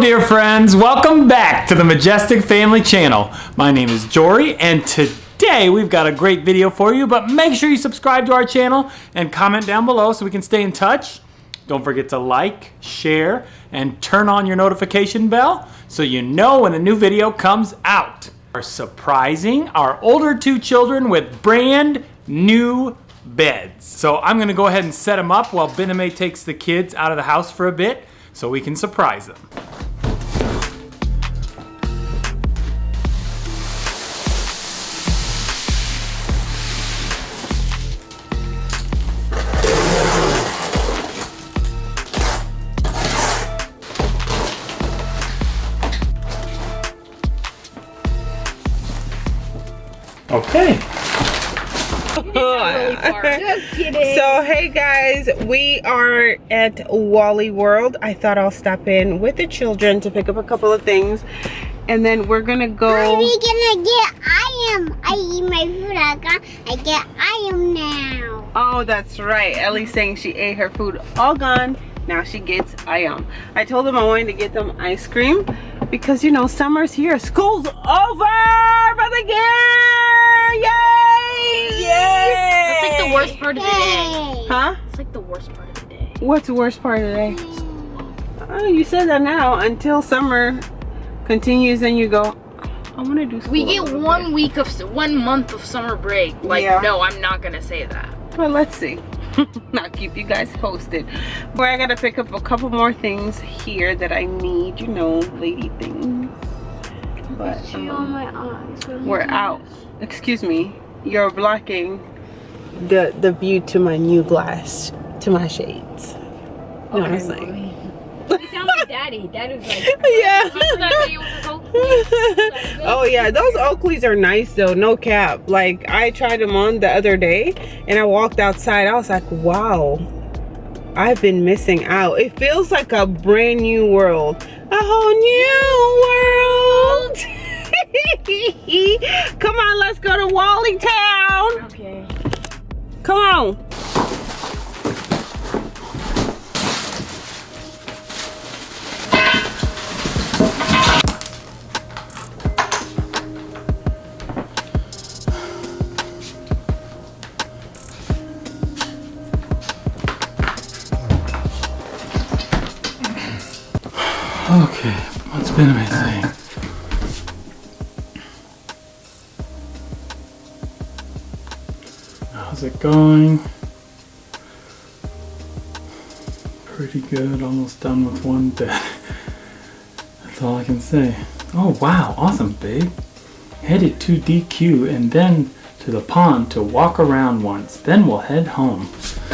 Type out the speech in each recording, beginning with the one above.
Dear friends, welcome back to the Majestic Family Channel. My name is Jory and today we've got a great video for you, but make sure you subscribe to our channel and comment down below so we can stay in touch. Don't forget to like, share, and turn on your notification bell so you know when a new video comes out. We're surprising our older two children with brand new beds. So I'm gonna go ahead and set them up while Bename takes the kids out of the house for a bit so we can surprise them. Okay. Just. So hey guys, we are at Wally World. I thought I'll stop in with the children to pick up a couple of things. And then we're gonna go. Are we gonna get I am? I eat my food. I got. I get I am now. Oh, that's right. Ellie's saying she ate her food all gone. Now she gets Ayam. I told them I wanted to get them ice cream because you know summer's here. School's over for the year. Yay! Yay! That's like the worst part of the day. Huh? It's like the worst part of the day. What's the worst part of the day? Oh, you said that now until summer continues and you go, I want to do school. We get one bit." week of one month of summer break. Like, Yeah. no, I'm not gonna say that. Well, let's see. I'll keep you guys posted. But I gotta pick up a couple more things here that I need, you know, lady things. But um, my eyes. we're out. Excuse me. You're blocking the the view to my new glass, to my shades. You know what I'm saying? You sound like daddy. Daddy was like, Yeah. Remember that day with the Oakleys? oh yeah, those Oakleys are nice though, no cap. Like I tried them on the other day and I walked outside. I was like, wow, I've been missing out. It feels like a brand new world. A whole new world. Come on, let's go to Wally Town. okay. Come on. How's it going? Pretty good, almost done with one bed. That's all I can say. Oh wow, awesome babe. Headed to DQ and then to the pond to walk around once. Then we'll head home.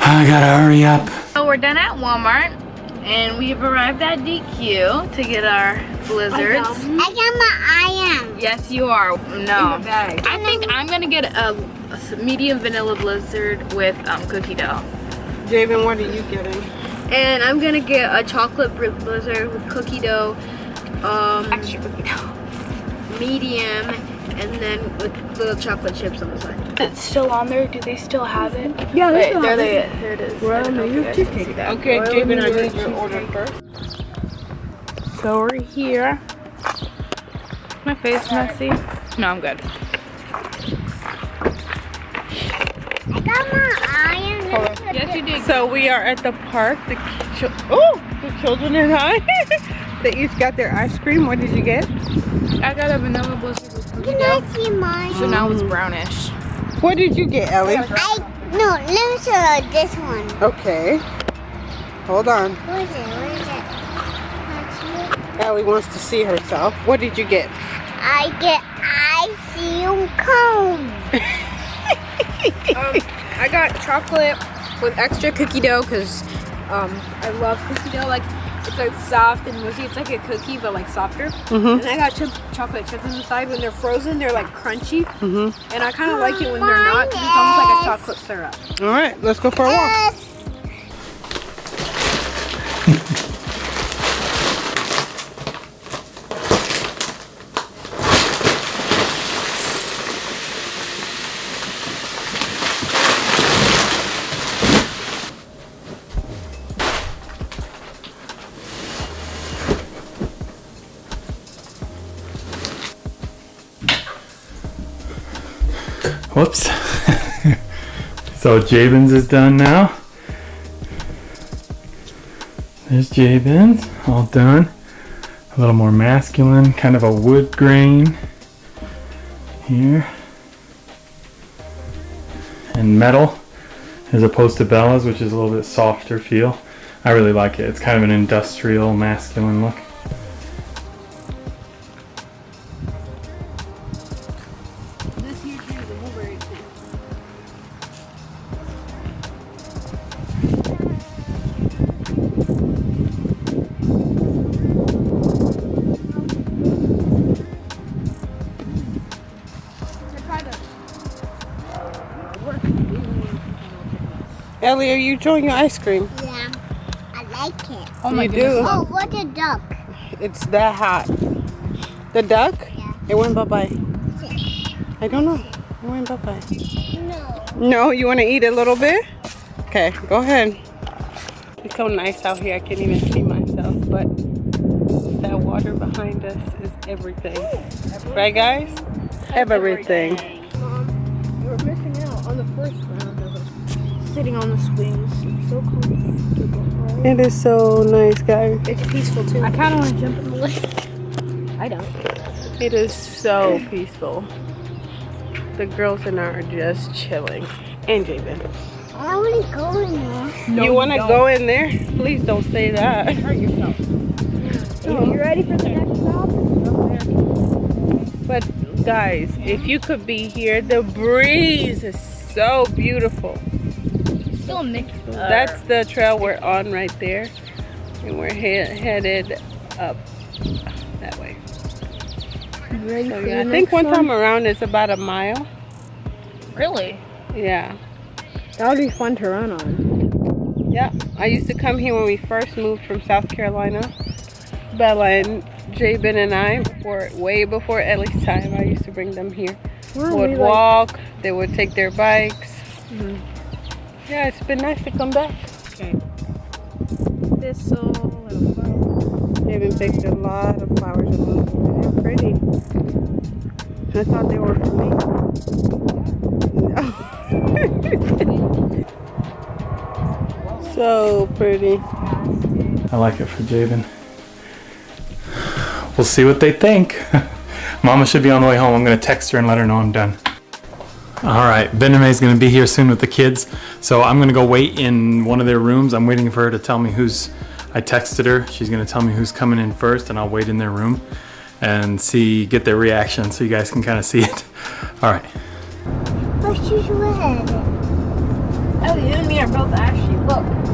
I gotta hurry up. So we're done at Walmart, and we've arrived at DQ to get our blizzards. I got my I am. Yes, you are. No. In bag. I think I'm gonna get a medium vanilla blizzard with um, cookie dough. Javen, what are you getting? And I'm gonna get a chocolate bri- blizzard with cookie dough, um, Extra cookie dough. medium, and then with little chocolate chips on the side. It's still on there. Do they still have it? Yeah, Wait, there they There it is. Well, I don't you you guys can can take that. Okay, Well, Javen, I you did get your order first. So we're here. My face messy? No, I'm good. I got my I am. Yes, you did. So we are at the park. The chil- oh, the children and I. they each got their ice cream. What did you get? I got a vanilla blizzard with Can dough. I see mine? So now it's brownish. What did you get, Ellie? I no. Let me show you this one. Okay. Hold on. What is it? What is it? That's Ellie wants to see herself. What did you get? I get ice cream cone. Um, I got chocolate with extra cookie dough because um, I love cookie dough. Like it's like soft and mushy. It's like a cookie but like softer. Mm-hmm. And I got chip, chocolate chips inside. When they're frozen, they're like crunchy. Mm-hmm. And I kind of like it when they're not. 'cause It's almost like a chocolate syrup. All right, let's go for a walk. Whoops. so Jabins is done now. There's Jabins, all done. A little more masculine, kind of a wood grain here. And metal as opposed to Bella's, which is a little bit softer feel. I really like it. It's kind of an industrial, masculine look. Ellie, are you enjoying your ice cream? Yeah, I like it. Oh my you goodness. do. Oh, what a duck. It's that hot. The duck? Yeah. It went bye-bye. I don't know. It went bye-bye. No. No, you want to eat a little bit? Okay, go ahead. It's so nice out here. I can't even see myself, but that water behind us is everything. Right, guys? Everything. Mom, sitting on the swings. It's so comfortable. It is so nice, guys. It's peaceful too. I kind of want to jump in the lake. I don't. It is so peaceful. The girls and I are just chilling. And Jabin. I want to go in there. you want to go in there? Please don't say that. Hurt yourself. Oh. You ready for the next stop? But guys, if you could be here, the breeze is so beautiful. Still mixed. That's the trail we're on right there. And we're he- headed up that way. ready So yeah, I think next one one? time around is about a mile. Really? Yeah. That would be fun to run on. Yeah. I used to come here when we first moved from South Carolina. Bella and Jabin and I, before way before Ellie's time, I used to bring them here. Weren't would we, like- walk, they would take their bikes. Mhm. Yeah, it's been nice to come back. Okay. Thistle and a flower. They even picked a lot of flowers along here. They're pretty. I thought they were for me. so pretty. I like it for Jabin. We'll see what they think. Mama should be on the way home. I'm gonna text her and let her know I'm done. All right, Bename is gonna be here soon with the kids, so I'm gonna go wait in one of their rooms. I'm waiting for her to tell me who's. I texted her. She's gonna tell me who's coming in first, and I'll wait in their room and see, get their reaction, so you guys can kind of see it. All right. What's your red? Oh, you and me are both ashy. Look.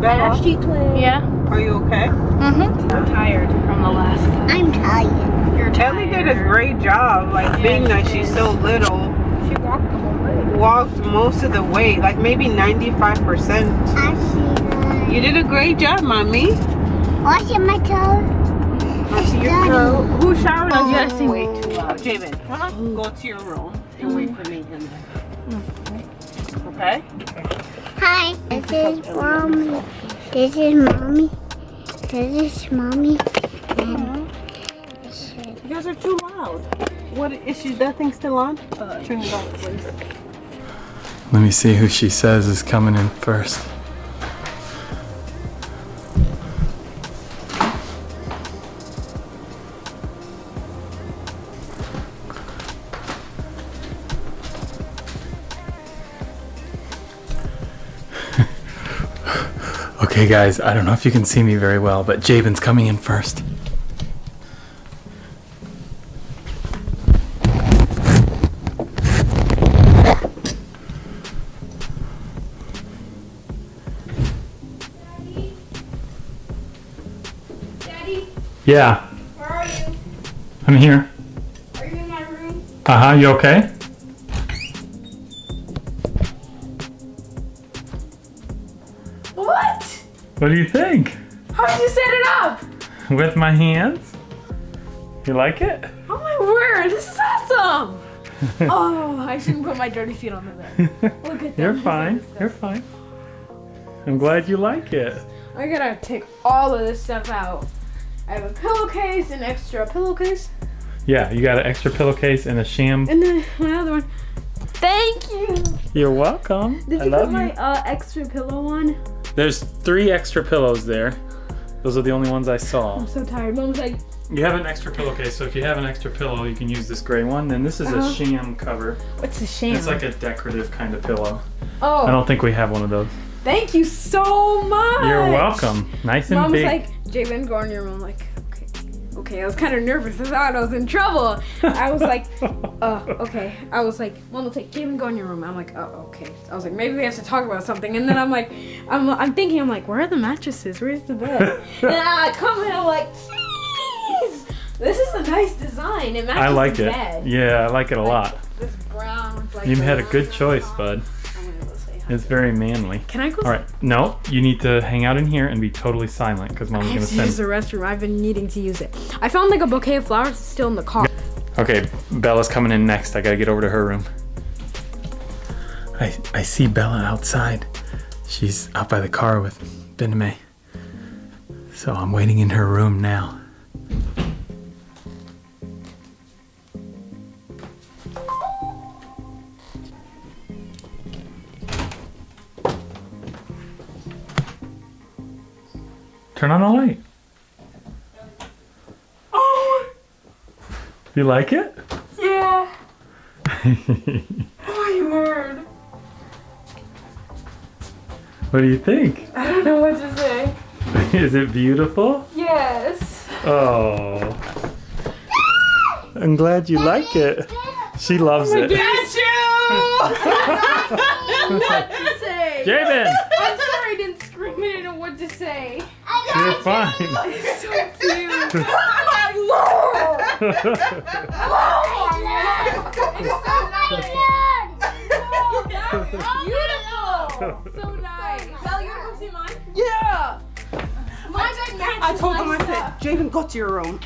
Bella, Ashy twins. Yeah. are you okay? Mm-hmm. I'm tired from the last time. I'm tired. You're Ellie did a great job, like being that she's so little. She walked the whole way. Walked most of the way, like maybe 95%. I see You did a great job, mommy. Washing my toes. It's done. Who showered Oh. us? Yes. Way too loud. Jamin, go to your room and wait for me in there. Okay? Hi, this is mommy. This is mommy. This is mommy. And this You guys are too loud. What is she, that thing still on? Uh, turn it off, please. Let me see who she says is coming in first. okay, guys, I don't know if you can see me very well, but Jabin's coming in first. Yeah, where are you? I'm here. Are you in my room? Uh huh, you okay? What? What do you think? How did you set it up? With my hands? You like it? Oh my word, this is awesome! oh, I shouldn't put my dirty feet on the bed. Look at that. You're fine. You're fine. I'm glad you like it. I gotta take all of this stuff out. I have a pillowcase, an extra pillowcase, Yeah, you got an extra pillowcase and a sham. and then my other one. Thank you. You're welcome. Did I you love put my uh, extra pillow on? There's three extra pillows there. Those are the only ones I saw. I'm so tired. Mom's like, You have an extra pillowcase, so if you have an extra pillow, you can use this gray one. Then this is Uh-huh. a sham cover. what's a sham? It's like a decorative kind of pillow. Oh. I don't think we have one of those. thank you so much. You're welcome. Nice and Mom's big. like, Go in your room. I'm like, okay. Okay, I was kind of nervous. I thought I was in trouble. I was like, uh, okay. I was like, Mom was like, Jalen, go in your room. I'm like, oh, okay. I was like, maybe we have to talk about something. And then I'm like, I'm, I'm thinking, I'm like, where are the mattresses? Where's the bed? and I come in, I'm like, jeez, this is a nice design. It matches I like the it. bed. Yeah, I like it a lot. This brown. Like You had a good choice, bud. It's very manly. Can I go? All right. No, you need to hang out in here and be totally silent because mom's gonna have to use the restroom. I've been needing to use it. I found like a bouquet of flowers still in the car. Okay, Bella's coming in next. I gotta get over to her room. I I see Bella outside. She's out by the car with Bename. So I'm waiting in her room now. Turn on the light. Oh, You like it? yeah. Oh, I heard. What do you think? I don't know what to say. Is it beautiful? Yes. Oh. I'm glad you like it. She loves it. Get you! what to say? Javen, I'm sorry I didn't scream. I didn't know what to say. You're fine. It's so cute. Beautiful. So nice. Belle, you wanna go see mine? Yeah. Mine's like matches I told him, my I said, stuff. Javen, go to your room.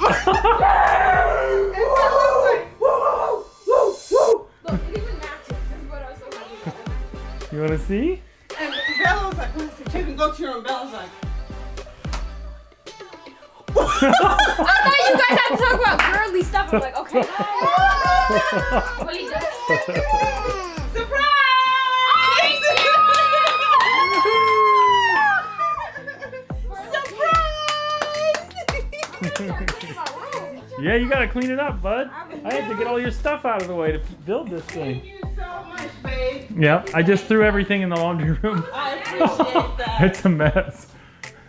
Look, it even matches. This is what I was talking about. You want to see? And Bella was like, I said, Javen, go to your room. Bella's like, I thought you guys had to talk about girly stuff. I'm like, okay. What are you doing? surprise! Yeah, you gotta clean it up, bud. I had to get all your stuff out of the way to build this thing. Thank thing. you so much, babe. Yep, I just threw everything in the laundry room. I appreciate that. It's a mess.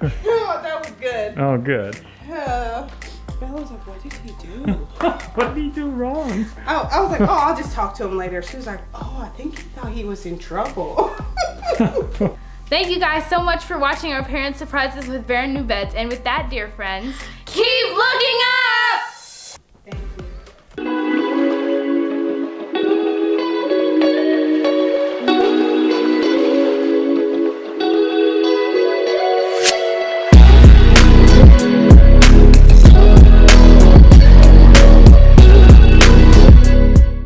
Oh, that was good. Oh, good. Bella was like, what did he do? what did he do wrong? Oh, I was like, oh, I'll just talk to him later. She was like, oh, I think he thought he was in trouble. Thank you guys so much for watching our parents' surprises with brand new beds. And with that, dear friends, keep looking up!